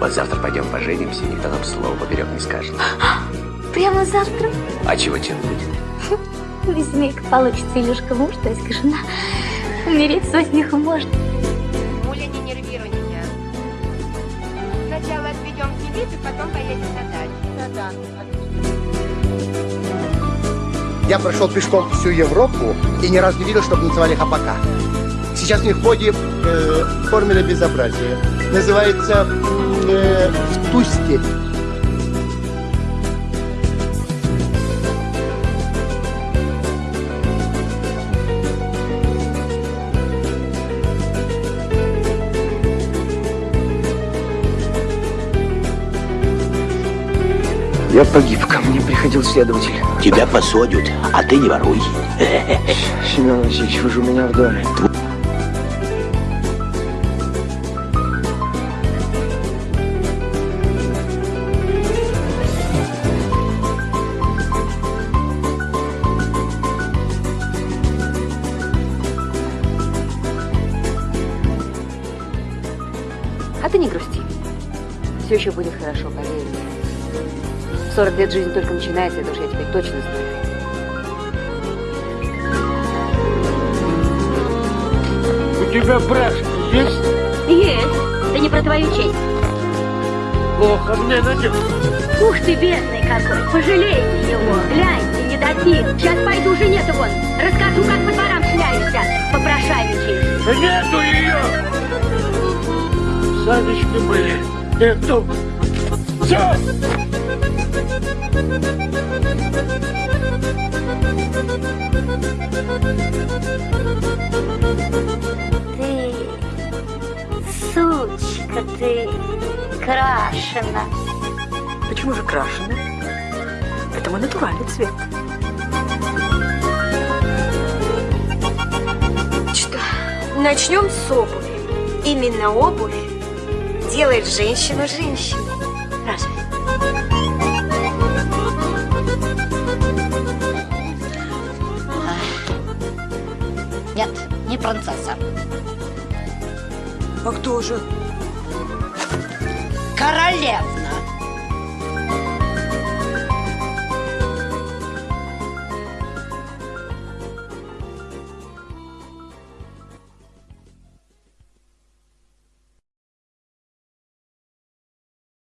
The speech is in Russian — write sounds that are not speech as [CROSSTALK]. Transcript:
Вот завтра пойдем поженимся, никто нам слова поперек не скажет. [GASPS] Прямо завтра? А чего тянуть? [LAUGHS] Весьмейка получится, Илюшка муж, то есть жена. Умереть со смехом можно. Муля, не нервируй меня. Сначала отведем в и потом поедем на дачу. Да-да. Я прошел пешком всю Европу и ни разу не видел, чтобы называли хапака. Сейчас у них в ходе э, формула безобразия. Называется э, «Тусти». Я погиб, ко мне приходил следователь. Тебя посадят, а ты не воруй. Семен Васильевич, вы же у меня в доме. А ты не грусти. Все еще будет хорошо, поверь мне. 40 лет жизни только начинается, это уж я теперь точно знаю. У тебя брат есть? Есть. Да не про твою честь. Плохо мне надел. Ух ты, бедный какой. Пожалейте его. Гляньте, не дадим. Сейчас пойду жене вон. Расскажу, как по дворам шляешься. Попрошайничаешь. Нету ее! Санечки были. Нету. Все! Ты, сучка ты, крашена. Почему же крашеный? Это мой натуральный цвет. Что, начнем с обуви. Именно обувь делает женщину женщиной. Разве? Нет, не принцесса. А кто же? Королева.